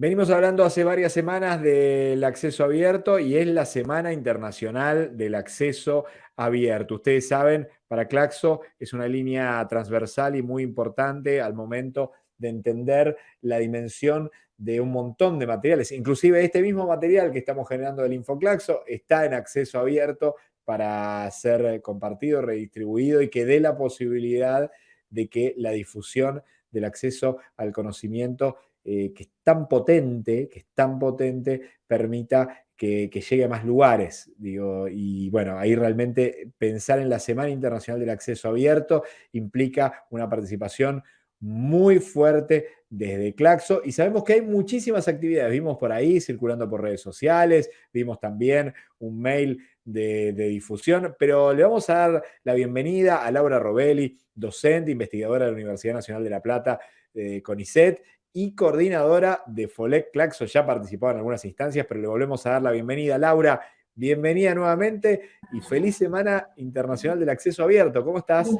Venimos hablando hace varias semanas del acceso abierto y es la Semana Internacional del Acceso Abierto. Ustedes saben, para Claxo es una línea transversal y muy importante al momento de entender la dimensión de un montón de materiales. Inclusive este mismo material que estamos generando del InfoClaxo está en acceso abierto para ser compartido, redistribuido y que dé la posibilidad de que la difusión del acceso al conocimiento eh, que es tan potente, que es tan potente, permita que, llegue a más lugares. Digo, y bueno, ahí realmente pensar en la Semana Internacional del Acceso Abierto implica una participación muy fuerte desde Claxo y sabemos que hay muchísimas actividades. Vimos por ahí circulando por redes sociales, vimos también un mail de, difusión, pero le vamos a dar la bienvenida a Laura Robelli, docente, investigadora de la Universidad Nacional de La Plata, de CONICET, y coordinadora de FOLEC Claxo. Ya participado en algunas instancias, pero le volvemos a dar la bienvenida. Laura, bienvenida nuevamente y feliz Semana Internacional del Acceso Abierto. ¿Cómo estás?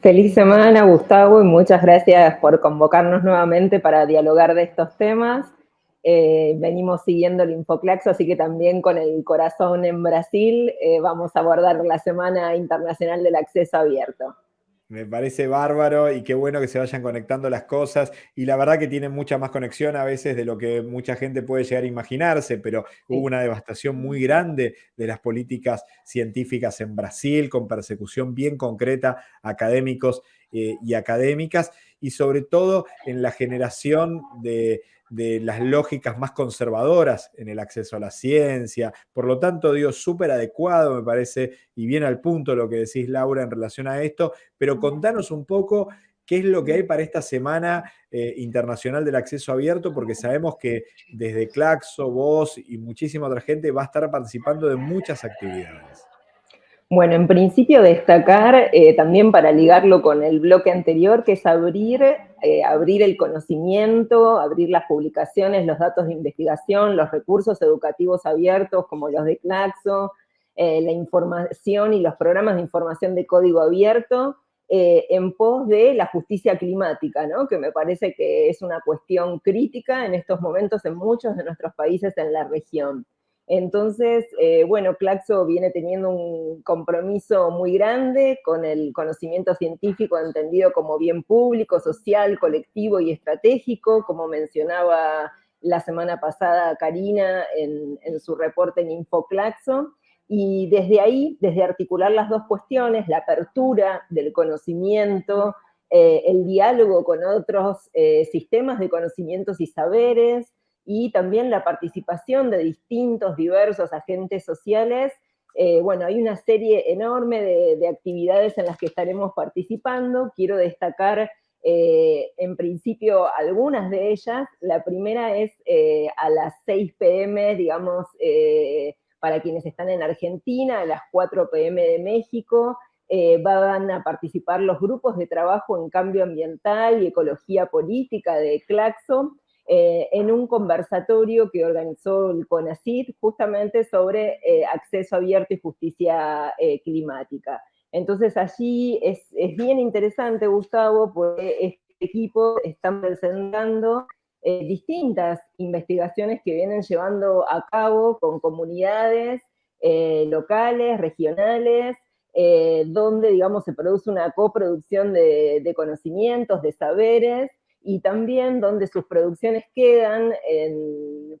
Feliz semana, Gustavo, y muchas gracias por convocarnos nuevamente para dialogar de estos temas. Eh, venimos siguiendo el InfoClaxo, así que también con el corazón en Brasil eh, vamos a abordar la Semana Internacional del Acceso Abierto. Me parece bárbaro y qué bueno que se vayan conectando las cosas. Y la verdad que tienen mucha más conexión a veces de lo que mucha gente puede llegar a imaginarse, pero hubo una devastación muy grande de las políticas científicas en Brasil, con persecución bien concreta a académicos eh, y académicas, y sobre todo en la generación de, de las lógicas más conservadoras en el acceso a la ciencia. Por lo tanto, digo, súper adecuado, me parece, y bien al punto lo que decís, Laura, en relación a esto, pero contanos un poco qué es lo que hay para esta Semana eh, Internacional del Acceso Abierto, porque sabemos que desde Claxo, vos y muchísima otra gente va a estar participando de muchas actividades. Bueno, en principio destacar, eh, también para ligarlo con el bloque anterior, que es abrir, eh, abrir el conocimiento, abrir las publicaciones, los datos de investigación, los recursos educativos abiertos como los de Claxo, eh, la información y los programas de información de código abierto, en pos de la justicia climática, ¿no? que me parece que es una cuestión crítica en estos momentos en muchos de nuestros países en la región. Entonces, eh, bueno, Claxo viene teniendo un compromiso muy grande con el conocimiento científico entendido como bien público, social, colectivo y estratégico, como mencionaba la semana pasada Karina en, su reporte en InfoClaxo. Y desde ahí, desde articular las dos cuestiones, la apertura del conocimiento, eh, el diálogo con otros eh, sistemas de conocimientos y saberes, y también la participación de distintos, diversos agentes sociales. Eh, bueno, hay una serie enorme de, actividades en las que estaremos participando. Quiero destacar eh, en principio algunas de ellas. La primera es eh, a las 6 pm, digamos, para quienes están en Argentina, a las 4 pm de México, van a participar los grupos de trabajo en cambio ambiental y ecología política de Claxo, eh, en un conversatorio que organizó el CONACYT justamente sobre eh, acceso abierto y justicia eh, climática. Entonces allí es, bien interesante, Gustavo, porque este equipo está presentando distintas investigaciones que vienen llevando a cabo con comunidades locales, regionales, donde, digamos, se produce una coproducción de conocimientos, de saberes, y también donde sus producciones quedan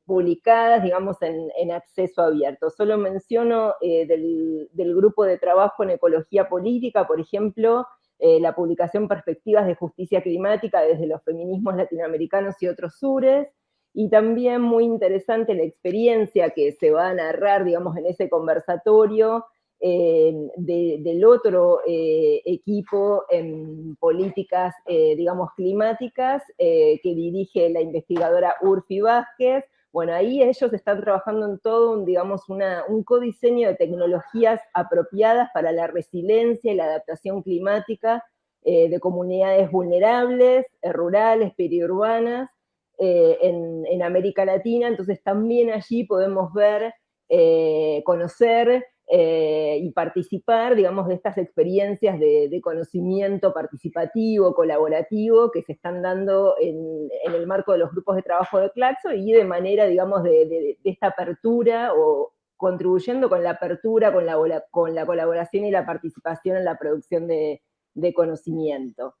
publicadas, digamos, en, acceso abierto. Solo menciono eh, del, grupo de trabajo en ecología política, por ejemplo, eh, la publicación Perspectivas de Justicia Climática desde los feminismos latinoamericanos y otros sures, y también muy interesante la experiencia que se va a narrar, digamos, en ese conversatorio, del otro eh, equipo en políticas, eh, digamos, climáticas, eh, que dirige la investigadora Urfi Vázquez. Bueno, ahí ellos están trabajando en todo un, digamos, un codiseño de tecnologías apropiadas para la resiliencia y la adaptación climática de comunidades vulnerables, rurales, periurbanas, en, en América Latina. Entonces también allí podemos ver, conocer eh, y participar, digamos, de estas experiencias de, conocimiento participativo, colaborativo, que se están dando en, el marco de los grupos de trabajo de Claxo y de manera, digamos, de, esta apertura o contribuyendo con la apertura, con la, con la colaboración y la participación en la producción de conocimiento.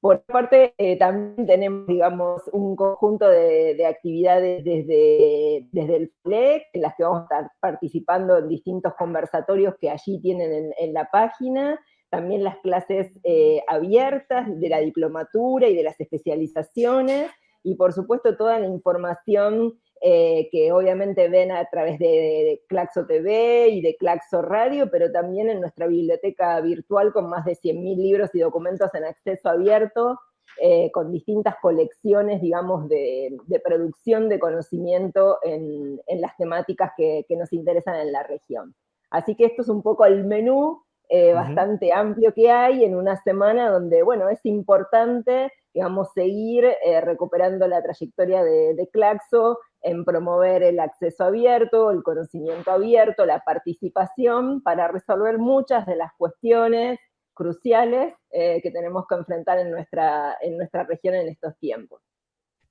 Por parte, eh, también tenemos, digamos, un conjunto de, actividades desde, desde el FLEC, en las que vamos a estar participando en distintos conversatorios que allí tienen en, la página, también las clases eh, abiertas de la diplomatura y de las especializaciones, y por supuesto toda la información eh, que obviamente ven a través de, Claxo TV y de Claxo Radio, pero también en nuestra biblioteca virtual con más de 100.000 libros y documentos en acceso abierto, eh, con distintas colecciones, digamos, de, producción de conocimiento en, las temáticas que, nos interesan en la región. Así que esto es un poco el menú eh, bastante amplio que hay en una semana donde, bueno, es importante, digamos, seguir recuperando la trayectoria de, de Claxo, en promover el acceso abierto, el conocimiento abierto, la participación, para resolver muchas de las cuestiones cruciales eh, que tenemos que enfrentar en nuestra, en nuestra región en estos tiempos.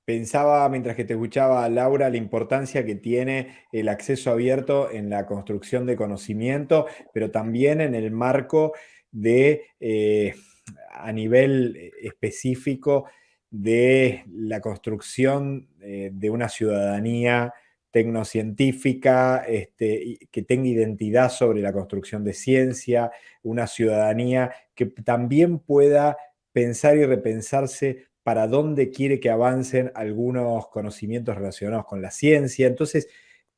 Pensaba, mientras que te escuchaba, Laura, la importancia que tiene el acceso abierto en la construcción de conocimiento, pero también en el marco de, eh, a nivel específico, de la construcción eh, de una ciudadanía tecnocientífica, este, que tenga identidad sobre la construcción de ciencia, una ciudadanía que también pueda pensar y repensarse para dónde quiere que avancen algunos conocimientos relacionados con la ciencia. Entonces,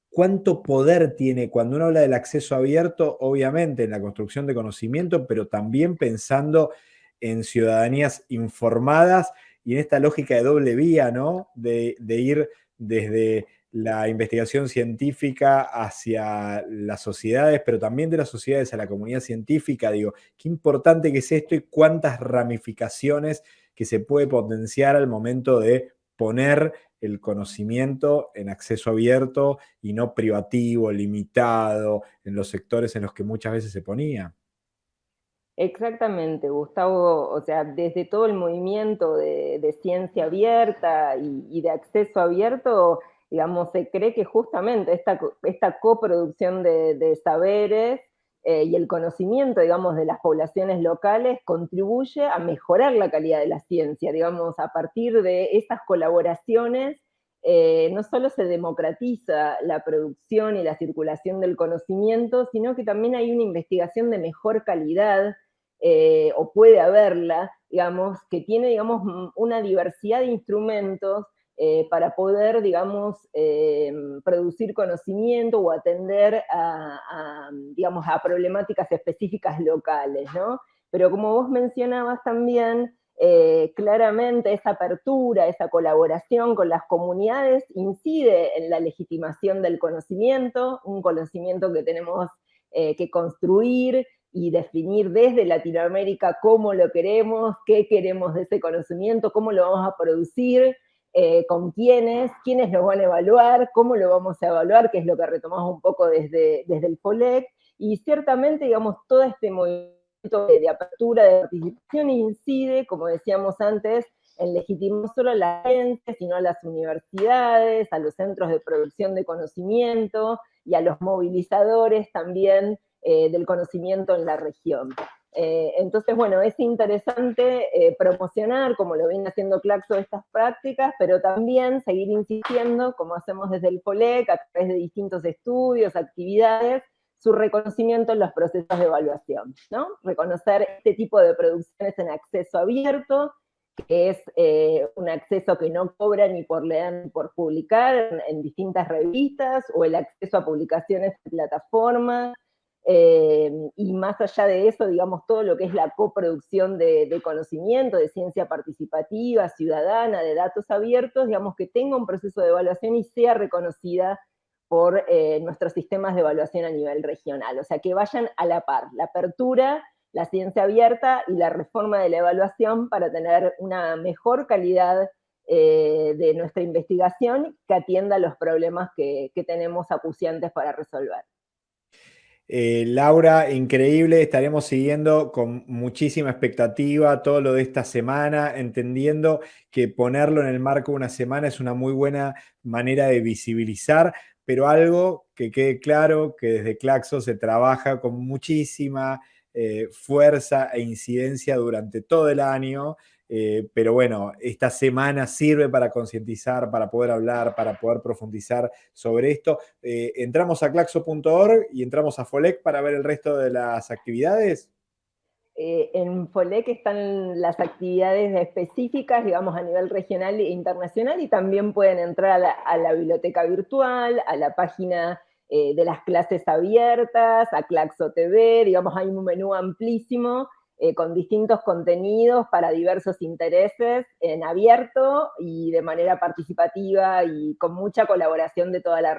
¿cuánto poder tiene cuando uno habla del acceso abierto? Obviamente en la construcción de conocimiento, pero también pensando en ciudadanías informadas y en esta lógica de doble vía, ¿no? De, ir desde la investigación científica hacia las sociedades, pero también de las sociedades a la comunidad científica, digo, qué importante que es esto y cuántas ramificaciones que se puede potenciar al momento de poner el conocimiento en acceso abierto y no privativo, limitado, en los sectores en los que muchas veces se ponía. Exactamente, Gustavo, o sea, desde todo el movimiento de, ciencia abierta y, de acceso abierto, digamos, se cree que justamente esta, esta coproducción de, saberes eh, y el conocimiento, digamos, de las poblaciones locales contribuye a mejorar la calidad de la ciencia, digamos, a partir de esas colaboraciones, eh, no solo se democratiza la producción y la circulación del conocimiento, sino que también hay una investigación de mejor calidad, eh, o puede haberla, digamos, que tiene, digamos, una diversidad de instrumentos eh, para poder, digamos, eh, producir conocimiento o atender a, digamos, a problemáticas específicas locales, ¿no? Pero como vos mencionabas también, claramente esa apertura, esa colaboración con las comunidades incide en la legitimación del conocimiento, un conocimiento que tenemos que construir, y definir desde Latinoamérica cómo lo queremos, qué queremos de ese conocimiento, cómo lo vamos a producir, eh, con quiénes, quiénes lo van a evaluar, cómo lo vamos a evaluar, que es lo que retomamos un poco desde, desde el FOLEC, y ciertamente, digamos, todo este movimiento de, apertura, de participación incide, como decíamos antes, en legitimar no solo a la gente, sino a las universidades, a los centros de producción de conocimiento y a los movilizadores también eh, del conocimiento en la región. Eh, entonces, bueno, es interesante eh, promocionar, como lo viene haciendo Claxo, estas prácticas, pero también seguir insistiendo, como hacemos desde el FOLEC, a través de distintos estudios, actividades, su reconocimiento en los procesos de evaluación, ¿no? Reconocer este tipo de producciones en acceso abierto, que es un acceso que no cobra ni por leer ni por publicar en, en distintas revistas, o el acceso a publicaciones en plataformas, eh, y más allá de eso, digamos, todo lo que es la coproducción de, conocimiento, de ciencia participativa, ciudadana, de datos abiertos, digamos, que tenga un proceso de evaluación y sea reconocida por eh, nuestros sistemas de evaluación a nivel regional. O sea, que vayan a la par, la apertura, la ciencia abierta y la reforma de la evaluación para tener una mejor calidad eh, de nuestra investigación que atienda los problemas que, que tenemos acuciantes para resolver. Eh, Laura, increíble, estaremos siguiendo con muchísima expectativa todo lo de esta semana, entendiendo que ponerlo en el marco de una semana es una muy buena manera de visibilizar, pero algo que quede claro que desde Claxo se trabaja con muchísima eh, fuerza e incidencia durante todo el año eh, pero bueno, esta semana sirve para concientizar, para poder hablar, para poder profundizar sobre esto. Eh, entramos a claxo.org y entramos a FOLEC para ver el resto de las actividades. Eh, en FOLEC están las actividades específicas, digamos, a nivel regional e internacional, y también pueden entrar a la, a la biblioteca virtual, a la página de las clases abiertas, a Claxo TV, digamos, hay un menú amplísimo eh, con distintos contenidos para diversos intereses en abierto y de manera participativa y con mucha colaboración de toda la